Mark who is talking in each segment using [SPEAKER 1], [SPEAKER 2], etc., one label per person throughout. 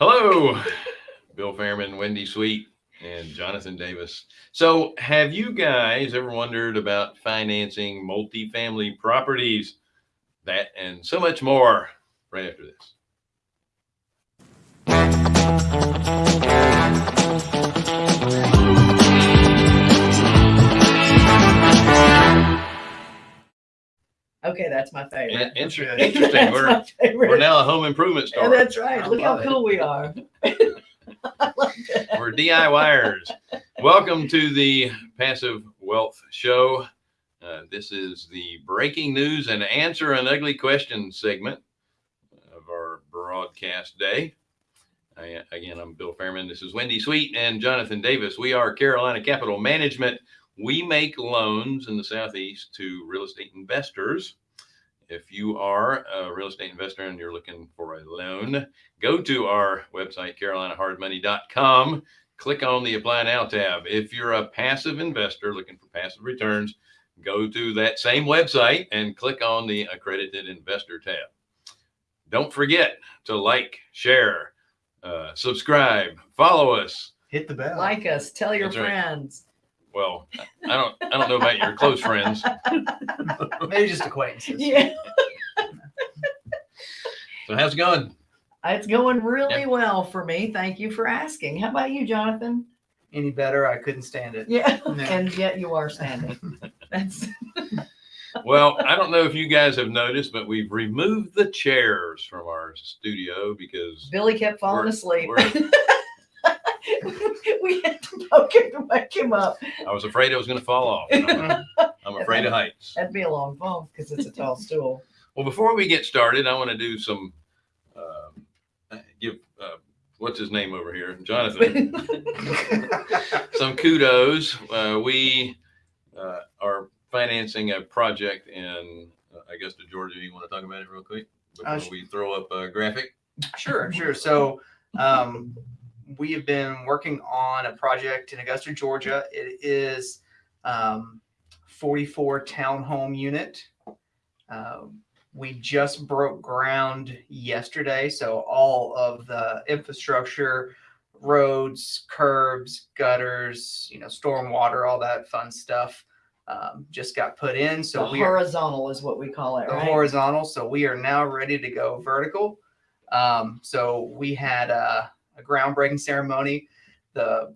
[SPEAKER 1] Hello, Bill Fairman, Wendy Sweet, and Jonathan Davis. So, have you guys ever wondered about financing multifamily properties? That and so much more right after this.
[SPEAKER 2] Okay, that's my favorite.
[SPEAKER 1] In- inter-
[SPEAKER 3] That's
[SPEAKER 1] Interesting. We're,
[SPEAKER 2] favorite.
[SPEAKER 1] we're now a home improvement
[SPEAKER 2] Yeah,
[SPEAKER 1] store.
[SPEAKER 2] that's right.
[SPEAKER 3] I
[SPEAKER 2] Look how
[SPEAKER 3] love it.
[SPEAKER 2] cool we are. I like that.
[SPEAKER 1] We're DIYers. Welcome to the Passive Wealth Show. Uh, this is the breaking news and answer an ugly question segment of our broadcast day. I, again, I'm Bill Fairman. This is Wendy Sweet and Jonathan Davis. We are Carolina Capital Management. We make loans in the Southeast to real estate investors. If you are a real estate investor and you're looking for a loan, go to our website, carolinahardmoney.com. Click on the Apply Now tab. If you're a passive investor looking for passive returns, go to that same website and click on the Accredited Investor tab. Don't forget to like, share, uh, subscribe, follow us.
[SPEAKER 3] Hit the bell.
[SPEAKER 2] Like us. Tell your
[SPEAKER 1] That's right.
[SPEAKER 2] Friends.
[SPEAKER 1] Well, I don't, I don't know about your close friends.
[SPEAKER 3] Maybe just acquaintances.
[SPEAKER 2] Yeah,
[SPEAKER 1] So how's it going?
[SPEAKER 2] it's going really
[SPEAKER 1] Yeah.
[SPEAKER 2] well for me. Thank you for asking. How about you, Jonathan?
[SPEAKER 3] Any better? I couldn't stand it.
[SPEAKER 2] Yeah,
[SPEAKER 3] Yeah.
[SPEAKER 2] and yet you are standing. That's
[SPEAKER 1] Well, I don't know if you guys have noticed, but we've removed the chairs from our studio because
[SPEAKER 2] Billy kept falling
[SPEAKER 1] We're-
[SPEAKER 2] asleep.
[SPEAKER 1] we're-
[SPEAKER 2] we had to poke him to wake him up.
[SPEAKER 1] I was afraid it was going to fall off. I'm, I'm afraid of heights.
[SPEAKER 2] That'd be a long fall because it's a tall stool.
[SPEAKER 1] Well, before we get started, I want to do some, um, give, uh, what's his name over here? Jonathan. some kudos. Uh, we uh, are financing a project in uh, Augusta, Georgia. You want to talk about it real quick before
[SPEAKER 3] Uh,
[SPEAKER 1] we throw up a graphic?
[SPEAKER 3] Sure, sure. So, um, we have been working on a project in Augusta, Georgia. It is um, 44 townhome unit. Um, we just broke ground yesterday, so all of the infrastructure, roads, curbs, gutters, you know, storm water, all that fun stuff, um, just got put in. So
[SPEAKER 2] the
[SPEAKER 3] we are
[SPEAKER 2] horizontal is what we call it,
[SPEAKER 3] the
[SPEAKER 2] right?
[SPEAKER 3] horizontal. So we are now ready to go vertical. Um, so we had a, a groundbreaking ceremony. The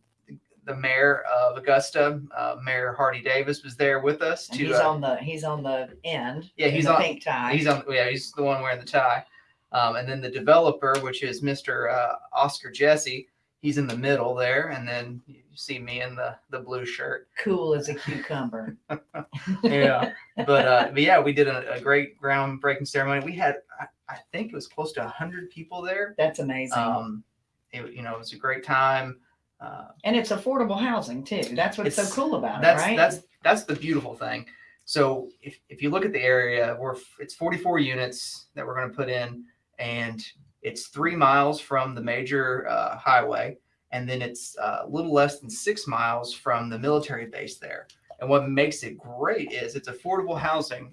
[SPEAKER 3] the mayor of Augusta, uh, Mayor Hardie Davis, was there with us.
[SPEAKER 2] And
[SPEAKER 3] To
[SPEAKER 2] he's
[SPEAKER 3] uh,
[SPEAKER 2] on the he's on the end.
[SPEAKER 3] Yeah, he's
[SPEAKER 2] the
[SPEAKER 3] on-
[SPEAKER 2] pink tie.
[SPEAKER 3] he's on yeah he's the one wearing the tie. Um, and then the developer, which is Mr. Uh, Oscar Jesse, he's in the middle there. And then you see me in the the blue shirt.
[SPEAKER 2] cool as a cucumber.
[SPEAKER 3] yeah but uh but yeah we did a, a great groundbreaking ceremony we had I, I think it was close to 100 people there
[SPEAKER 2] That's amazing.
[SPEAKER 3] um it, you know it was a great time uh
[SPEAKER 2] and it's affordable housing too. That's what's so cool about
[SPEAKER 3] that's
[SPEAKER 2] it, right?
[SPEAKER 3] that's that's the beautiful thing so if, if you look at the area we're it's 44 units that we're going to put in and it's three miles from the major uh, highway and then it's uh, a little less than six miles from the military base there and what makes it great is it's affordable housing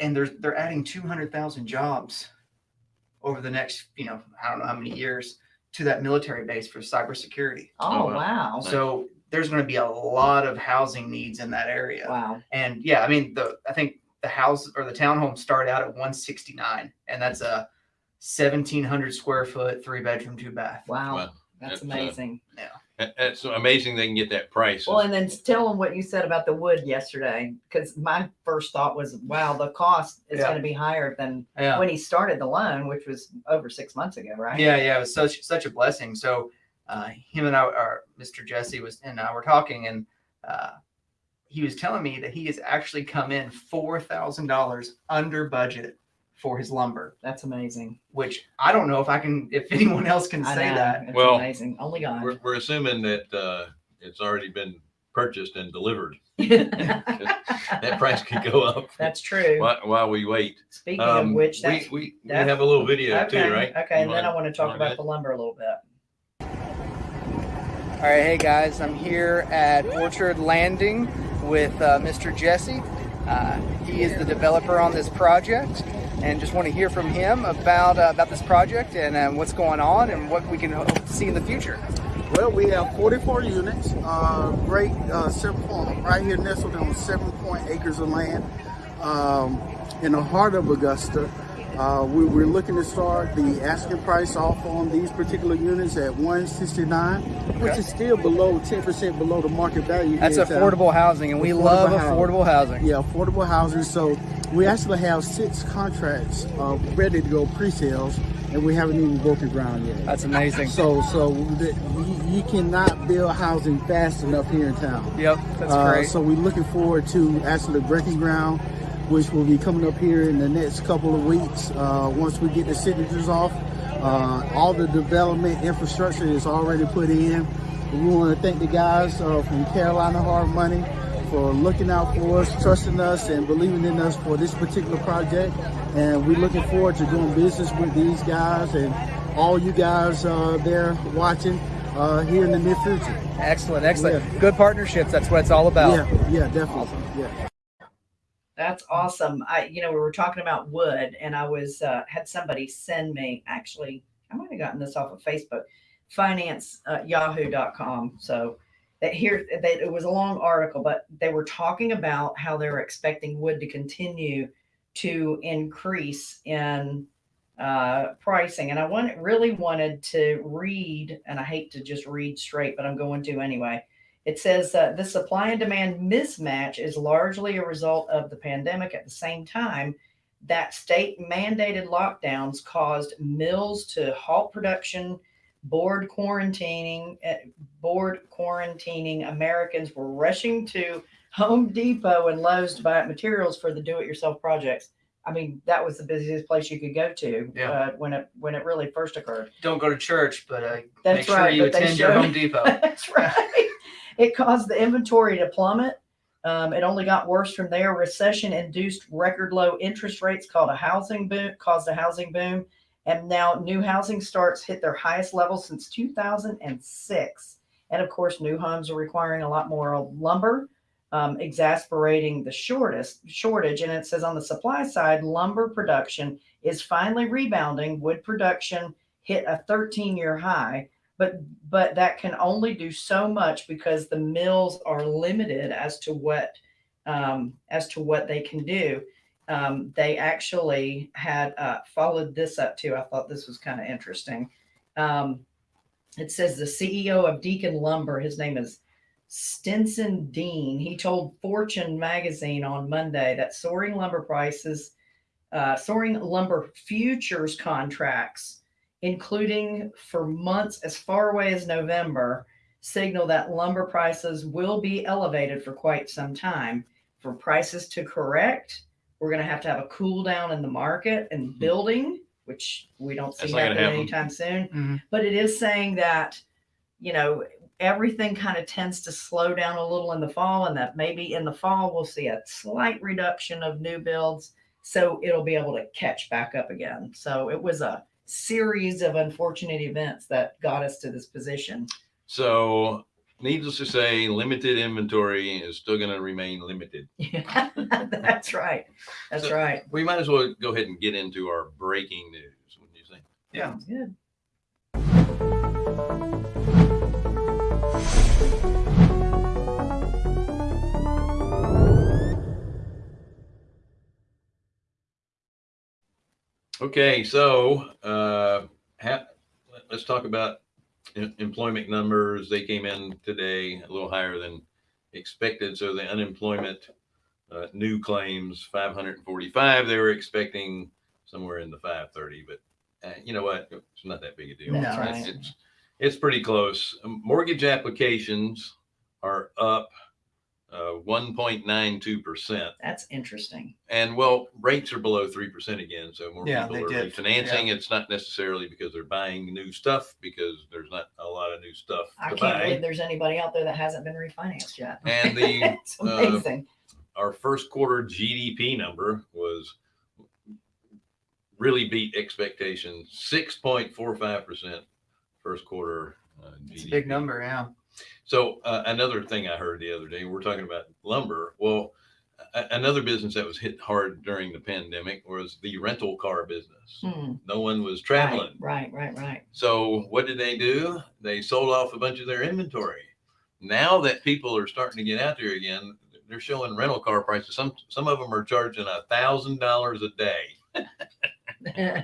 [SPEAKER 3] and they're they're adding 200,000 jobs over the next you know i don't know how many years to that military base for cybersecurity
[SPEAKER 2] oh
[SPEAKER 1] Oh, wow.
[SPEAKER 2] wow.
[SPEAKER 3] So there's going to be a lot of housing needs in that area.
[SPEAKER 2] Wow.
[SPEAKER 3] And yeah, I mean the I think the house or the townhomes start out at 169 and that's a 1700 square foot, three bedroom, two bath.
[SPEAKER 2] Wow.
[SPEAKER 1] Wow.
[SPEAKER 2] That's
[SPEAKER 1] That's, uh,
[SPEAKER 2] amazing.
[SPEAKER 1] That- That's amazing they can get that price.
[SPEAKER 2] Well, and then tell them what you said about the wood yesterday, because my first thought was, wow, the cost is
[SPEAKER 3] Yeah.
[SPEAKER 2] going to be higher than
[SPEAKER 3] Yeah.
[SPEAKER 2] when he started the loan, which was over six months ago, right?
[SPEAKER 3] Yeah, yeah, it was such such a blessing. So uh, him and I, our Mr. Jesse was and I were talking, and uh, he was telling me that he has actually come in four thousand dollars under budget for his lumber,
[SPEAKER 2] That's amazing.
[SPEAKER 3] which I don't know if I can, if anyone else can
[SPEAKER 2] I
[SPEAKER 3] say
[SPEAKER 2] know.
[SPEAKER 3] that.
[SPEAKER 2] It's
[SPEAKER 1] Well,
[SPEAKER 2] amazing. Only God.
[SPEAKER 1] we're, we're assuming that uh, it's already been purchased and delivered. That price could go up
[SPEAKER 2] That's true.
[SPEAKER 1] while, while we wait.
[SPEAKER 2] Speaking
[SPEAKER 1] Um,
[SPEAKER 2] of which,
[SPEAKER 1] we,
[SPEAKER 2] that's
[SPEAKER 1] we, we
[SPEAKER 2] that-
[SPEAKER 1] have a little video
[SPEAKER 2] okay.
[SPEAKER 1] too, right?
[SPEAKER 2] Okay,
[SPEAKER 1] You
[SPEAKER 2] and then I want to talk
[SPEAKER 1] wanna
[SPEAKER 2] about
[SPEAKER 1] do
[SPEAKER 2] the lumber a little bit.
[SPEAKER 3] All right, hey guys, I'm here at Orchard Landing with uh, Mr. Jesse. Uh, he is the developer on this project. and just want to hear from him about uh, about this project and uh, what's going on and what we can hope to see in the future.
[SPEAKER 4] Well, we have 44 units, uh, great, uh, seven right here nestled on seven point acres of land um, in the heart of Augusta. Uh, we, we're looking to start the asking price off on these particular units at 169, which is still below 10% below the market value.
[SPEAKER 3] That's
[SPEAKER 4] here in town.
[SPEAKER 3] affordable housing, and we
[SPEAKER 4] Affordable
[SPEAKER 3] love
[SPEAKER 4] housing.
[SPEAKER 3] affordable housing.
[SPEAKER 4] Yeah, affordable housing. So we actually have six contracts uh, ready to go pre-sales, and we haven't even broken ground yet.
[SPEAKER 3] That's amazing.
[SPEAKER 4] So, so the, you, you cannot build housing fast enough here in town.
[SPEAKER 3] Yep, that's
[SPEAKER 4] Uh,
[SPEAKER 3] great.
[SPEAKER 4] So we're looking forward to actually breaking ground, which will be coming up here in the next couple of weeks. Uh, once we get the signatures off, uh, all the development infrastructure is already put in. We want to thank the guys uh, from Carolina Hard Money for looking out for us, trusting us, and believing in us for this particular project. And we're looking forward to doing business with these guys and all you guys uh, there watching uh, here in the near future.
[SPEAKER 3] excellent, excellent.
[SPEAKER 4] yeah.
[SPEAKER 3] Good partnerships. That's what it's all about.
[SPEAKER 4] Yeah, yeah, definitely. Yeah.
[SPEAKER 2] That's awesome. I, you know, we were talking about wood, and I was uh, had somebody send me. Actually, I might have gotten this off of Facebook, finance uh, yahoo.com. So that here that it was a long article, but they were talking about how they were expecting wood to continue to increase in uh, pricing. And I want, really wanted to read, and I hate to just read straight, but I'm going to anyway. It says uh, the supply and demand mismatch is largely a result of the pandemic. At the same time, that state mandated lockdowns caused mills to halt production, bored quarantining, uh, bored quarantining. Americans were rushing to Home Depot and Lowe's to buy up materials for the do-it-yourself projects. I mean, that was the busiest place you could go to
[SPEAKER 3] Yeah.
[SPEAKER 2] uh, when it when it really first occurred.
[SPEAKER 3] Don't go to church, but uh,
[SPEAKER 2] That's
[SPEAKER 3] make sure
[SPEAKER 2] right,
[SPEAKER 3] you
[SPEAKER 2] but they
[SPEAKER 3] attend your Home Depot.
[SPEAKER 2] That's right. It caused the inventory to plummet. Um, it only got worse from there. Recession-induced record low interest rates called a housing boom, caused a housing boom, and now new housing starts hit their highest level since 2006. And of course, new homes are requiring a lot more lumber, um, exasperating the shortest shortage. And it says on the supply side, lumber production is finally rebounding. Wood production hit a 13-year high but but that can only do so much because the mills are limited as to what um, as to what they can do. Um, they actually had uh, followed this up too. I thought this was kind of interesting. Um, it says the CEO of Deacon Lumber, his name is Stinson Dean. He told Fortune magazine on Monday that soaring lumber prices, uh, soaring lumber futures contracts including for months as far away as November, signal that lumber prices will be elevated for quite some time. For prices to correct, we're going to have to have a cool down in the market and building, which we don't see
[SPEAKER 1] That's not gonna
[SPEAKER 2] happening
[SPEAKER 1] happen.
[SPEAKER 2] anytime soon.
[SPEAKER 3] Mhm.
[SPEAKER 2] But it is saying that, you know, everything kind of tends to slow down a little in the fall, and that maybe in the fall we'll see a slight reduction of new builds. So it'll be able to catch back up again. So it was a series of unfortunate events that got us to this position.
[SPEAKER 1] So, needless to say, limited inventory is still going to remain limited.
[SPEAKER 2] Yeah, that's right. That's
[SPEAKER 1] So-
[SPEAKER 2] right.
[SPEAKER 1] We might as well go ahead and get into our breaking news. What do you think?
[SPEAKER 3] Yeah.
[SPEAKER 2] Sounds good.
[SPEAKER 1] Okay, so uh, ha- let's talk about em- employment numbers. They came in today a little higher than expected. So the unemployment uh, new claims 545. They were expecting somewhere in the 530, but uh, you know what? It's not that big a deal.
[SPEAKER 2] That's
[SPEAKER 1] It's-
[SPEAKER 2] right.
[SPEAKER 1] It's, it's pretty close. Mortgage applications are up uh, 1.92 percent.
[SPEAKER 2] That's interesting.
[SPEAKER 1] And well, rates are below three percent again, so more
[SPEAKER 3] yeah,
[SPEAKER 1] people are
[SPEAKER 3] did.
[SPEAKER 1] refinancing. It's not necessarily because they're buying new stuff, because there's not a lot of new stuff
[SPEAKER 2] I
[SPEAKER 1] to
[SPEAKER 2] can't
[SPEAKER 1] buy.
[SPEAKER 2] believe there's anybody out there that hasn't been refinanced yet.
[SPEAKER 1] And the
[SPEAKER 2] it's
[SPEAKER 1] uh,
[SPEAKER 2] amazing.
[SPEAKER 1] our first quarter GDP number was really beat expectations. Six point four five percent first quarter. Uh,
[SPEAKER 3] It's a big number, yeah.
[SPEAKER 1] So uh, another thing I heard the other day, we're talking about lumber. Well, another business that was hit hard during the pandemic was the rental car business.
[SPEAKER 2] Hmm,
[SPEAKER 1] No one was traveling.
[SPEAKER 2] Right, right, right.
[SPEAKER 1] So what did they do? They sold off a bunch of their inventory. Now that people are starting to get out there again, they're showing rental car prices. Some some of them are charging a thousand dollars a day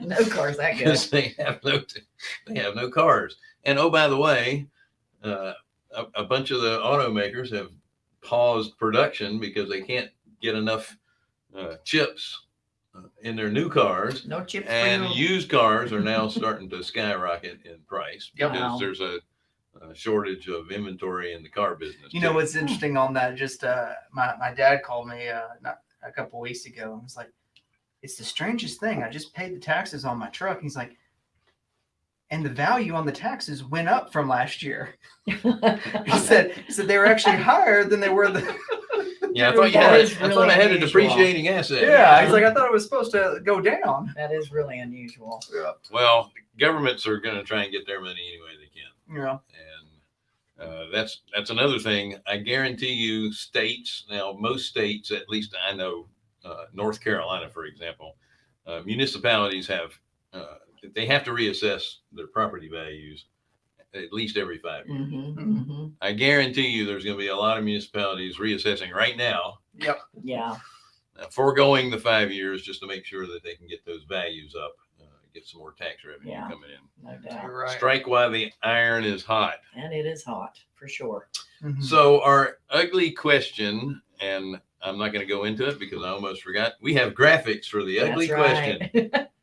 [SPEAKER 2] no cars that good.
[SPEAKER 1] they have no they have no cars. And oh, by the way, uh, a, a bunch of the automakers have paused production because they can't get enough uh, chips uh, in their new cars.
[SPEAKER 2] No chips
[SPEAKER 1] And used cars are now starting to skyrocket in price because
[SPEAKER 2] Wow.
[SPEAKER 1] there's a, a shortage of inventory in the car business.
[SPEAKER 3] You know what's interesting on that? Just uh, my my dad called me uh, not a couple weeks ago and was like, "It's the strangest thing. I just paid the taxes on my truck." He's like, "And the value on the taxes went up from last year." He said, "He said they were actually higher than they were the."
[SPEAKER 1] yeah, I thought you had,
[SPEAKER 2] is
[SPEAKER 1] I thought I had a depreciating asset.
[SPEAKER 3] yeah, he's like, "I thought it was supposed to go down."
[SPEAKER 2] that is really unusual.
[SPEAKER 3] Yeah,
[SPEAKER 1] Well, governments are going to try and get their money any way they can.
[SPEAKER 3] Yeah.
[SPEAKER 1] And uh, that's that's another thing. I guarantee you, states now, most states, at least I know, uh, North Carolina, for example, uh, municipalities have uh, they have to reassess their property values at least every five years.
[SPEAKER 2] hmm hmm
[SPEAKER 1] I guarantee you, there's going to be a lot of municipalities reassessing right now,
[SPEAKER 3] Yep.
[SPEAKER 2] Yeah.
[SPEAKER 1] uh, foregoing the five years, just to make sure that they can get those values up, uh, get some more tax revenue
[SPEAKER 2] Yeah.
[SPEAKER 1] coming in.
[SPEAKER 2] No doubt.
[SPEAKER 3] Right.
[SPEAKER 1] Strike while the iron is hot.
[SPEAKER 2] And it is hot for sure.
[SPEAKER 3] Mhm.
[SPEAKER 1] So our ugly question, and I'm not going to go into it because I almost forgot. We have graphics for the ugly
[SPEAKER 2] That's
[SPEAKER 1] question.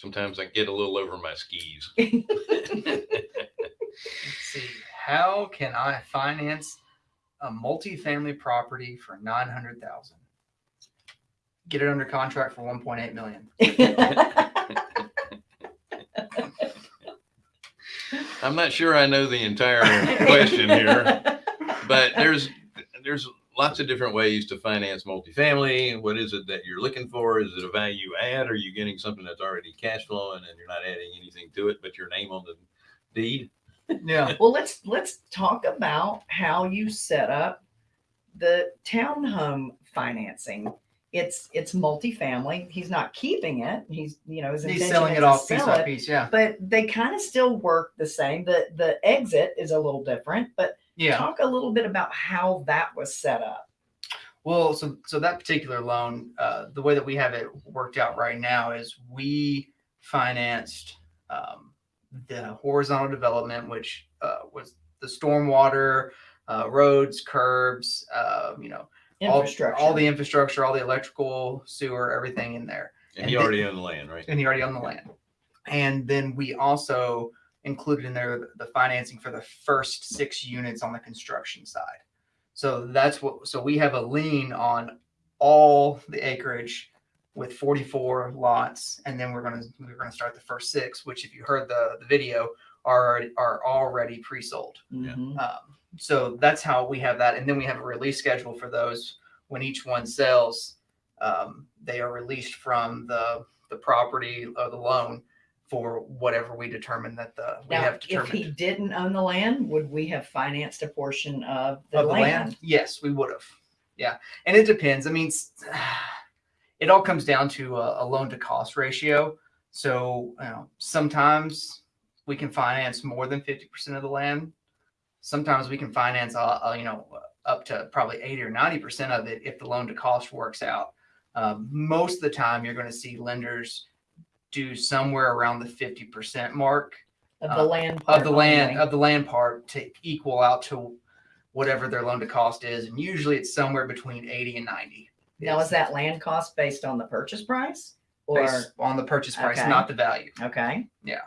[SPEAKER 1] Sometimes I get a little over my skis.
[SPEAKER 3] Let's see. How can I finance a multifamily property for nine hundred thousand? Get it under contract for one point eight million.
[SPEAKER 1] I'm not sure I know the entire question here, but there's there's lots of different ways to finance multifamily. What is it that you're looking for? Is it a value add? Are you getting something that's already cash flowing and you're not adding anything to it but your name on the deed?
[SPEAKER 3] Yeah.
[SPEAKER 2] well, let's let's talk about how you set up the townhome financing. It's it's multifamily. He's not keeping it. He's you know his
[SPEAKER 3] He's selling it
[SPEAKER 2] to
[SPEAKER 3] off piece
[SPEAKER 2] sell
[SPEAKER 3] by piece. Yeah.
[SPEAKER 2] But they kind of still work the same. The the exit is a little different. But
[SPEAKER 3] Yeah.
[SPEAKER 2] talk a little bit about how that was set up.
[SPEAKER 3] Well, so so that particular loan, uh, the way that we have it worked out right now is we financed um, the horizontal development, which uh, was the stormwater, uh, roads, curbs, uh, you know, all, all the infrastructure, all the electrical, sewer, everything in there.
[SPEAKER 1] And
[SPEAKER 3] And
[SPEAKER 1] he
[SPEAKER 3] the-
[SPEAKER 1] already owned the land, right?
[SPEAKER 3] and he already owned the land. And then we also included in there the financing for the first six units on the construction side. So that's what, so we have a lien on all the acreage with 44 lots. And then we're going to, we're going to start the first six, which if you heard the, the video are, already- are already pre-sold.
[SPEAKER 2] Mhm.
[SPEAKER 3] Um, so that's how we have that, and then we have a release schedule for those. When each one sells, um, they are released from the the property or the loan for whatever we determine that the we
[SPEAKER 2] Now,
[SPEAKER 3] have
[SPEAKER 2] if he didn't own the land, would we have financed a portion of the
[SPEAKER 3] of the
[SPEAKER 2] land?
[SPEAKER 3] land. Yes, we would have. Yeah, and it depends. I mean, it all comes down to a, a loan to cost ratio. So you know, sometimes we can finance more than fifty percent of the land. Sometimes we can finance, uh, uh, you know, up to probably eighty or ninety percent of it if the loan to cost works out. Um, most of the time, you're going to see lenders do somewhere around the fifty percent mark
[SPEAKER 2] Of the
[SPEAKER 3] Uh,
[SPEAKER 2] land. part
[SPEAKER 3] of the land
[SPEAKER 2] only?
[SPEAKER 3] of the land part to equal out to whatever their loan to cost is, and usually it's somewhere between eighty and ninety.
[SPEAKER 2] Now, is that land cost based on the purchase price? Or,
[SPEAKER 3] based on the purchase price,
[SPEAKER 2] Okay.
[SPEAKER 3] not the value?
[SPEAKER 2] okay,
[SPEAKER 3] Yeah.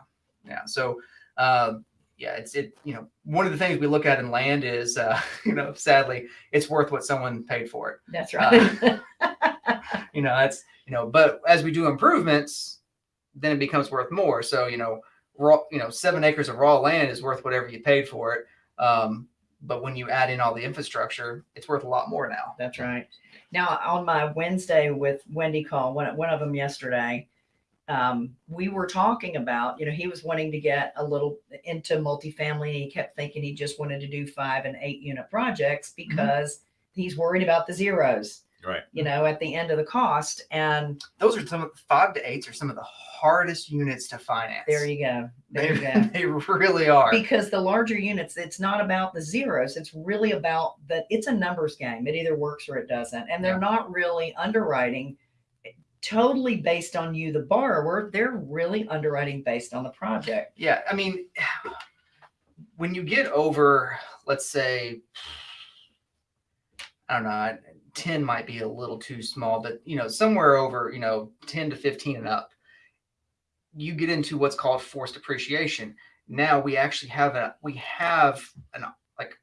[SPEAKER 3] Yeah. So, um, yeah, it's it. You know, one of the things we look at in land is, uh, you know, sadly, it's worth what someone paid for it.
[SPEAKER 2] that's
[SPEAKER 3] Uh,
[SPEAKER 2] right.
[SPEAKER 3] You know, that's you know, but as we do improvements, then it becomes worth more. So, you know, raw, you know, seven acres of raw land is worth whatever you paid for it. Um, but when you add in all the infrastructure, it's worth a lot more now.
[SPEAKER 2] That's right. Now, on my Wednesday with Wendy call, one, one of them yesterday, um, we were talking about, you know, he was wanting to get a little into multifamily and he kept thinking he just wanted to do five and eight unit projects because he's worried about the zeros,
[SPEAKER 1] Right.
[SPEAKER 2] you know, at the end of the cost. And
[SPEAKER 3] Those are some of five to eights are some of the hardest units to finance.
[SPEAKER 2] there you go. There
[SPEAKER 3] They,
[SPEAKER 2] you go.
[SPEAKER 3] they really are.
[SPEAKER 2] because the larger units it's not about the zeros it's really about that it's a numbers game it either works or it doesn't and they're
[SPEAKER 3] Yeah.
[SPEAKER 2] not really underwriting totally based on you the borrower they're really underwriting based on the project
[SPEAKER 3] Yeah, I mean, when you get over, let's say, I don't know, ten might be a little too small, but you know, somewhere over, you know, ten to fifteen and up, you get into what's called forced appreciation. Now we actually have a we have an like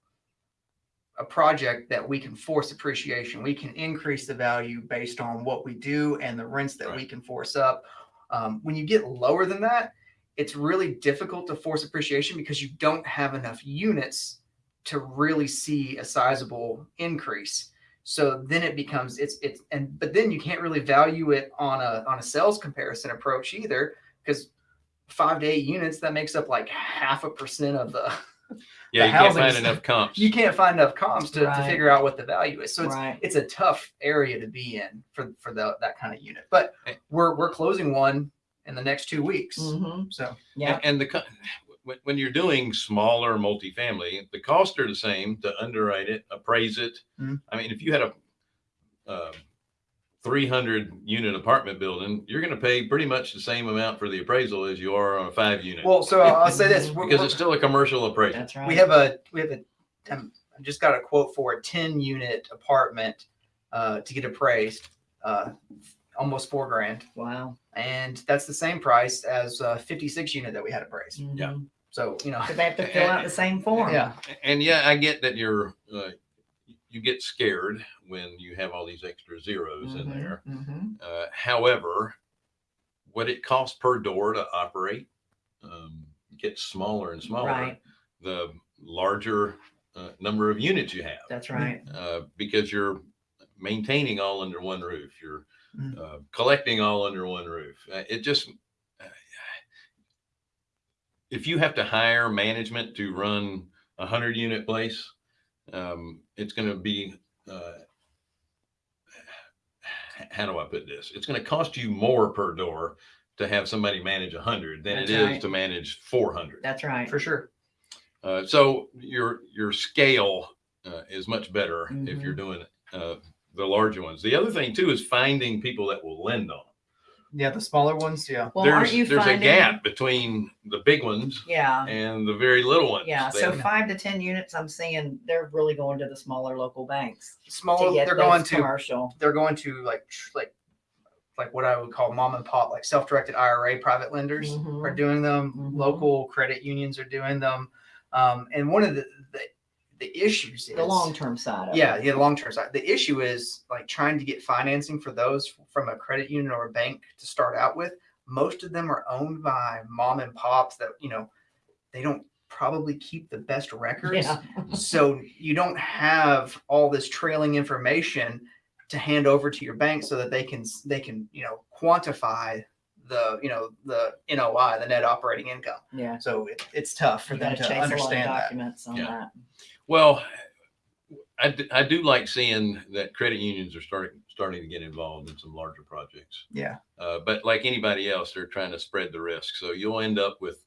[SPEAKER 3] a project that we can force appreciation. We can increase the value based on what we do and the rents that we can force up. Um, when you get lower than that, it's really difficult to force appreciation because you don't have enough units to really see a sizable increase. So then it becomes it's it's and but then you can't really value it on a on a sales comparison approach either because five to eight units that makes up like half a percent of the
[SPEAKER 1] Yeah,
[SPEAKER 3] The
[SPEAKER 1] you can't find enough comps.
[SPEAKER 3] you can't find enough comps to, to figure out what the value is. So it's
[SPEAKER 2] right
[SPEAKER 3] it's a tough area to be in for for the, that kind of unit. But
[SPEAKER 1] Eh.
[SPEAKER 3] we're we're closing one in the next two weeks.
[SPEAKER 2] hmm
[SPEAKER 3] So
[SPEAKER 2] yeah
[SPEAKER 1] And, and the co- when, when you're doing smaller multifamily, the costs are the same to underwrite it, appraise it.
[SPEAKER 3] Mhm.
[SPEAKER 1] I mean, if you had a uh, 300 unit apartment building, you're going to pay pretty much the same amount for the appraisal as you are on a five unit
[SPEAKER 3] well, so I'll, I'll say this: we're-
[SPEAKER 1] because
[SPEAKER 3] we're-
[SPEAKER 1] it's still a commercial appraisal.
[SPEAKER 2] that's right
[SPEAKER 3] we have a we have a um, I just got a quote for a 10 unit apartment uh, to get appraised uh, almost four grand
[SPEAKER 2] wow
[SPEAKER 3] and that's the same price as a 56 unit that we had appraised
[SPEAKER 1] Yeah.
[SPEAKER 3] So you know
[SPEAKER 2] but they have to fill out the same form
[SPEAKER 3] yeah
[SPEAKER 1] And yeah, I get that you're uh, you get scared when you have all these extra zeros in
[SPEAKER 2] Mhm,
[SPEAKER 1] there.
[SPEAKER 2] mhm.
[SPEAKER 1] Uh, however, what it costs per door to operate um, gets smaller and smaller.
[SPEAKER 2] right
[SPEAKER 1] The larger uh, number of units you have,
[SPEAKER 2] that's right
[SPEAKER 1] uh, because you're maintaining all under one roof. You're
[SPEAKER 3] Mm.
[SPEAKER 1] uh, collecting all under one roof. Uh, it just if you have to hire management to run a hundred unit place, um, it's going to be. Uh, how do I put this? It's going to cost you more per door to have somebody manage a hundred than
[SPEAKER 2] That's
[SPEAKER 1] it is
[SPEAKER 2] right.
[SPEAKER 1] to manage four hundred.
[SPEAKER 2] that's right
[SPEAKER 3] for sure
[SPEAKER 1] Uh, so your your scale uh, is much better if
[SPEAKER 2] Mm-hmm.
[SPEAKER 1] you're doing uh, the larger ones. The other thing too is finding people that will lend on.
[SPEAKER 3] Yeah the smaller ones yeah
[SPEAKER 2] well
[SPEAKER 1] there's
[SPEAKER 2] aren't you
[SPEAKER 1] there's
[SPEAKER 2] finding
[SPEAKER 1] a gap between the big ones
[SPEAKER 2] yeah
[SPEAKER 1] and the very little ones.
[SPEAKER 2] yeah
[SPEAKER 1] They-
[SPEAKER 2] so five to ten units i'm seeing they're really going to the smaller local banks to
[SPEAKER 3] smaller
[SPEAKER 2] get
[SPEAKER 3] they're
[SPEAKER 2] those
[SPEAKER 3] going to
[SPEAKER 2] commercial
[SPEAKER 3] they're going to like tr- like like what I would call mom and pop like self-directed IRA private lenders
[SPEAKER 2] Mhm.
[SPEAKER 3] are doing them
[SPEAKER 2] Mhm.
[SPEAKER 3] local credit unions are doing them um, and one of the, the the issues is
[SPEAKER 2] the long-term side of
[SPEAKER 3] yeah
[SPEAKER 2] it.
[SPEAKER 3] yeah the long-term side. The issue is like trying to get financing for those from a credit union or a bank to start out with. Most of them are owned by mom and pops that you know they don't probably keep the best records.
[SPEAKER 2] Yeah.
[SPEAKER 3] So you don't have all this trailing information to hand over to your bank so that they can they can you know quantify the you know the NOI the net operating income.
[SPEAKER 2] Yeah.
[SPEAKER 3] So it, it's tough for
[SPEAKER 2] you
[SPEAKER 3] them
[SPEAKER 2] gotta
[SPEAKER 3] to
[SPEAKER 2] chase a lot of
[SPEAKER 3] understand that.
[SPEAKER 2] documents on
[SPEAKER 1] Yeah.
[SPEAKER 2] that
[SPEAKER 1] well, I, d- I do like seeing that credit unions are starting starting to get involved in some larger projects.
[SPEAKER 3] yeah
[SPEAKER 1] Uh, but like anybody else, they're trying to spread the risk. So you'll end up with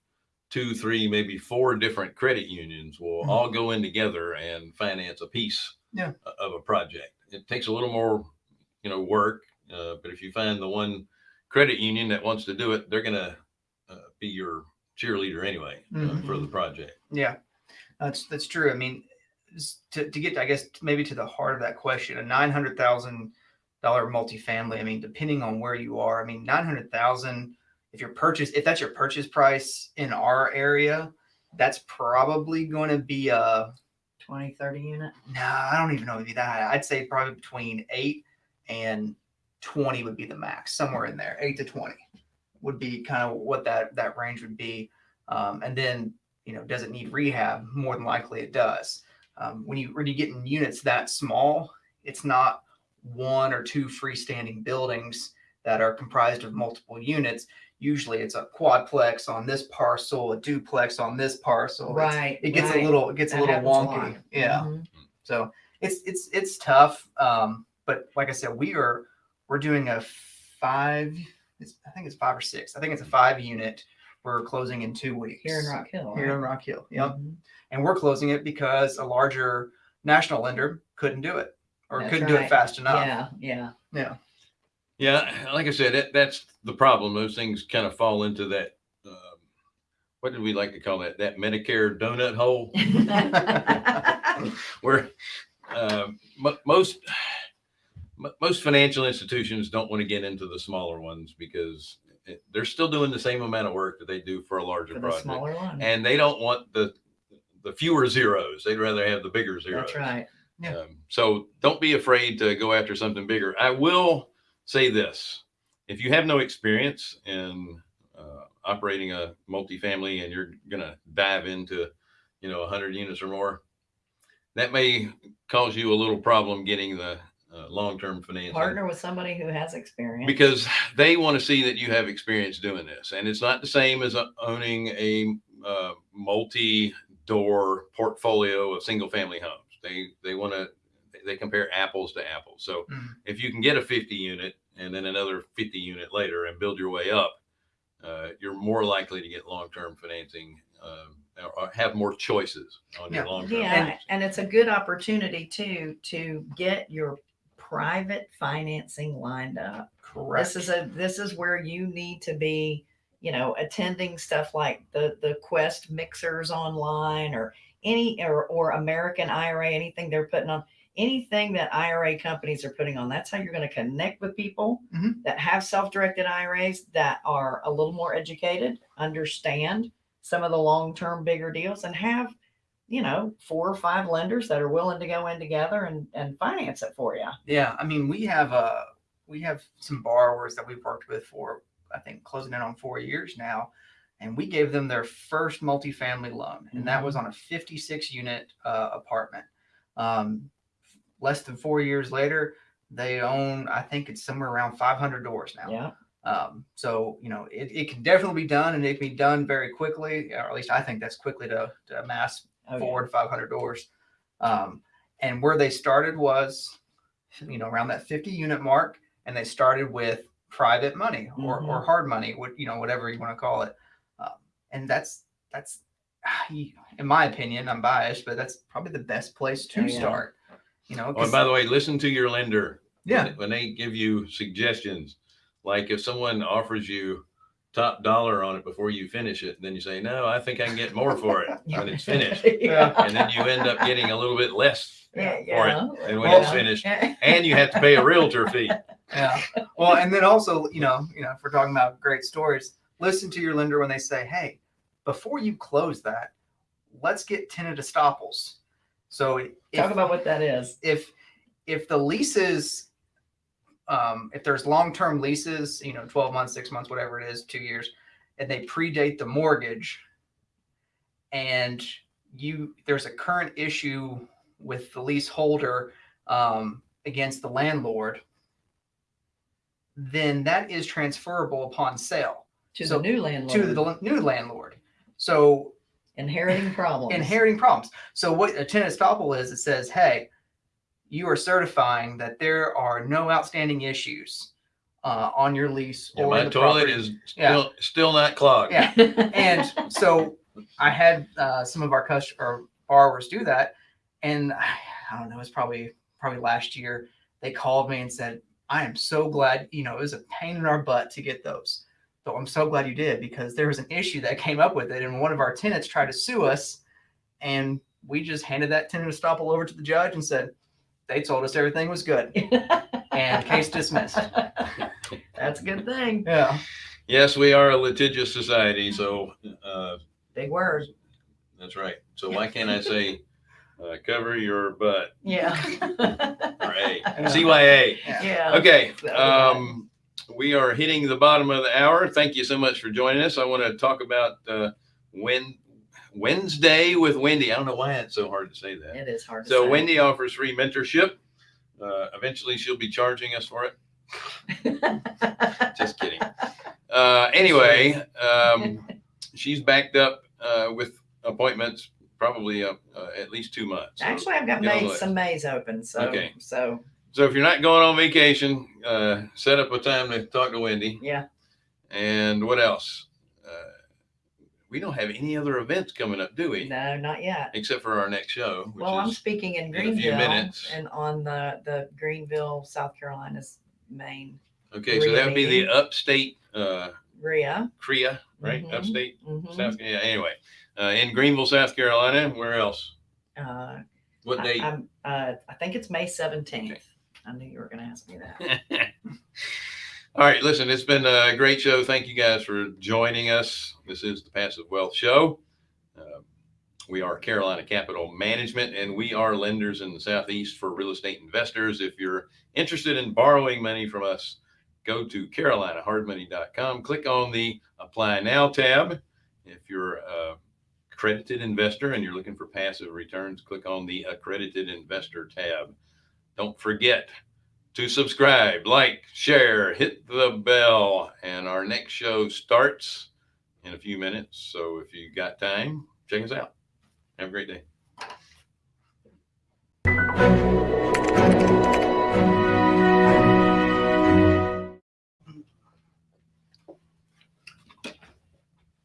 [SPEAKER 1] two, three, maybe four different credit unions will
[SPEAKER 3] Mhm.
[SPEAKER 1] all go in together and finance a piece
[SPEAKER 3] Yeah.
[SPEAKER 1] of a project. It takes a little more, you know, work. Uh, but if you find the one credit union that wants to do it, they're going to uh, be your cheerleader anyway uh, for the project.
[SPEAKER 3] Yeah, that's that's true. I mean, to, to get I guess maybe to the heart of that question, a nine hundred thousand dollar multifamily. I mean, depending on where you are, I mean, nine hundred thousand. If your purchase, if that's your purchase price in our area, that's probably going to be a.
[SPEAKER 2] 20 30 unit
[SPEAKER 3] Nah, I don't even know if that high. I'd say probably between eight and twenty would be the max, somewhere in there. Eight to twenty would be kind of what that that range would be. Um, and then you know, does it need rehab? More than likely, it does. Um, when you when you get in units that small, it's not one or two freestanding buildings that are comprised of multiple units. Usually it's a quadplex on this parcel, a duplex on this parcel. It's-
[SPEAKER 2] Right.
[SPEAKER 3] It gets
[SPEAKER 2] right.
[SPEAKER 3] a little, it gets a little wonky. Yeah.
[SPEAKER 2] Mhm.
[SPEAKER 3] So it's it's it's tough. Um, but like I said, we are we're doing a five. It's, I think it's five or six. I think it's a five unit. We're closing in two weeks
[SPEAKER 2] Here in Rock Hill.
[SPEAKER 3] Here in? Rock Hill. Yep.
[SPEAKER 2] Mhm.
[SPEAKER 3] And we're closing it because a larger national lender couldn't do it or
[SPEAKER 2] That's
[SPEAKER 3] couldn't do it fast enough.
[SPEAKER 2] Yeah, yeah.
[SPEAKER 3] Yeah.
[SPEAKER 1] Yeah, like I said, that, that's the problem. Those things kind of fall into that. Um, what did we like to call that? That Medicare donut hole, where um, mo- most most financial institutions don't want to get into the smaller ones because it, they're still doing the same amount of work that they do for a larger
[SPEAKER 2] For
[SPEAKER 1] project,
[SPEAKER 2] smaller one.
[SPEAKER 1] and they don't want the the fewer zeros. They'd rather have the bigger zeros.
[SPEAKER 2] That's right.
[SPEAKER 3] Yeah.
[SPEAKER 1] Um, so don't be afraid to go after something bigger. I will say this: if you have no experience in uh, operating a multifamily and you're going to dive into, you know, 100 units or more, that may cause you a little problem getting the uh, long-term financing
[SPEAKER 2] Partner with somebody who has experience.
[SPEAKER 1] because they want to see that you have experience doing this and it's not the same as uh, owning a uh, multi-door portfolio of single family homes they they want to they compare apples to apples so
[SPEAKER 3] Mhm.
[SPEAKER 1] if you can get a 50 unit and then another 50 unit later and build your way up uh, you're more likely to get long-term financing um, or- or have more choices on your
[SPEAKER 3] Yeah.
[SPEAKER 1] long-term
[SPEAKER 2] Yeah,
[SPEAKER 1] financing.
[SPEAKER 2] and it's a good opportunity too, to get your private financing lined up.
[SPEAKER 3] Correct.
[SPEAKER 2] This is a, this is where you need to be, you know, attending stuff like the, the Quest mixers online or any, or, or American IRA, anything they're putting on, anything that IRA companies are putting on. That's how you're going to connect with people
[SPEAKER 3] Mhm.
[SPEAKER 2] that have self-directed IRAs that are a little more educated, understand some of the long-term bigger deals and have, you know, four or five lenders that are willing to go in together and, and finance it for you.
[SPEAKER 3] Yeah, I mean, we have uh we have some borrowers that we've worked with for I think closing in on four years now, and we gave them their first multifamily loan, and that was on a 56 unit uh, apartment. Um, less than four years later, they own I think it's somewhere around 500 doors now.
[SPEAKER 2] Yeah.
[SPEAKER 3] Um, so you know, it, it can definitely be done, and it can be done very quickly, or at least I think that's quickly to, to amass
[SPEAKER 2] Oh,
[SPEAKER 3] four to 500 doors. Um, and where they started was, you know, around that 50 unit mark, and they started with private money or, or hard money, what you know, whatever you want to call it. Um, and that's that's, in my opinion, I'm biased, but that's probably the best place to
[SPEAKER 2] Oh, yeah.
[SPEAKER 3] start. You know,
[SPEAKER 1] Oh, and by the way, listen to your lender.
[SPEAKER 3] yeah,
[SPEAKER 1] when- when they give you suggestions, like if someone offers you top dollar on it before you finish it, then you say, no, I think I can get more for it when it's finished.
[SPEAKER 2] yeah.
[SPEAKER 1] And then you end up getting a little bit less
[SPEAKER 2] Yeah,
[SPEAKER 1] for it and when
[SPEAKER 3] Well,
[SPEAKER 1] it's finished. And you have to pay a realtor fee.
[SPEAKER 3] yeah. Well, and then also, you know, you know, if we're talking about great stories, listen to your lender when they say, "Hey, before you close that, let's get tenant estoppels." So if,
[SPEAKER 2] Talk about what that is.
[SPEAKER 3] if if the leases, um, if there's long-term leases, you know, twelve months, six months, whatever it is, two years, and they predate the mortgage, and you there's a current issue with the leaseholder um, against the landlord, then that is transferable upon sale
[SPEAKER 2] To
[SPEAKER 3] So,
[SPEAKER 2] the new landlord.
[SPEAKER 3] to the new landlord. So
[SPEAKER 2] inheriting problems.
[SPEAKER 3] inheriting problems. So what a tenant estoppel is, it says, hey, you are certifying that there are no outstanding issues uh, on your lease
[SPEAKER 1] Yeah,
[SPEAKER 3] or
[SPEAKER 1] my
[SPEAKER 3] the
[SPEAKER 1] toilet
[SPEAKER 3] property.
[SPEAKER 1] is
[SPEAKER 3] Yeah.
[SPEAKER 1] still, still not clogged.
[SPEAKER 3] Yeah. and so I had uh, some of our customer borrowers do that, and I don't know, it was probably probably last year. They called me and said, "I am so glad. You know, it was a pain in our butt to get those, but I'm so glad you did because there was an issue that came up with it, and one of our tenants tried to sue us, and we just handed that tenant estoppel over to the judge and said." They told us everything was good and case dismissed.
[SPEAKER 2] That's a good thing.
[SPEAKER 3] Yeah.
[SPEAKER 1] Yes, we are a litigious society. So uh,
[SPEAKER 2] Big words.
[SPEAKER 1] that's right. So why can't I say, uh, cover your butt
[SPEAKER 2] Yeah.
[SPEAKER 1] or A?
[SPEAKER 3] Yeah.
[SPEAKER 1] CYA.
[SPEAKER 2] yeah.
[SPEAKER 1] Okay. Um, we are hitting the bottom of the hour. Thank you so much for joining us. I want to talk about uh, when Wednesday with Wendy. I don't know why it's so hard to say that.
[SPEAKER 2] It is hard to
[SPEAKER 1] So
[SPEAKER 2] say.
[SPEAKER 1] Wendy offers free mentorship. Uh, eventually, she'll be charging us for it. Just kidding. Uh, anyway, um, she's backed up uh, with appointments probably uh, uh, at least two months.
[SPEAKER 2] Actually, I've got
[SPEAKER 1] get
[SPEAKER 2] May, some Mays open, so,
[SPEAKER 1] Okay.
[SPEAKER 2] so,
[SPEAKER 1] So if you're not going on vacation, uh, set up a time to talk to Wendy.
[SPEAKER 2] yeah.
[SPEAKER 1] And what else? Uh, we don't have any other events coming up, do we?
[SPEAKER 2] No, not yet.
[SPEAKER 1] Except for our next show, which
[SPEAKER 2] Well, I'm speaking in
[SPEAKER 1] in a few
[SPEAKER 2] Greenville
[SPEAKER 1] minutes.
[SPEAKER 2] and on the, the Greenville, South Carolina's main
[SPEAKER 1] okay. So that would be the upstate uh,
[SPEAKER 2] RIA.
[SPEAKER 1] CREA, right?
[SPEAKER 2] Mhm.
[SPEAKER 1] Upstate
[SPEAKER 2] Mhm.
[SPEAKER 1] South. Yeah. Anyway, uh, in Greenville, South Carolina. Where else?
[SPEAKER 2] Uh,
[SPEAKER 1] What
[SPEAKER 2] I-
[SPEAKER 1] date?
[SPEAKER 2] I'm, uh, I think it's May seventeenth.
[SPEAKER 1] Okay.
[SPEAKER 2] I knew you were gonna ask me that.
[SPEAKER 1] All right, listen, it's been a great show. Thank you guys for joining us. This is the Passive Wealth Show. Uh, we are Carolina Capital Management, and we are lenders in the Southeast for real estate investors. If you're interested in borrowing money from us, go to carolinahardmoney.com, click on the Apply Now tab. If you're a accredited investor and you're looking for passive returns, click on the Accredited Investor tab. Don't forget to subscribe, like, share, hit the bell. And our next show starts in a few minutes. So if you got time, check us out. Have a great day.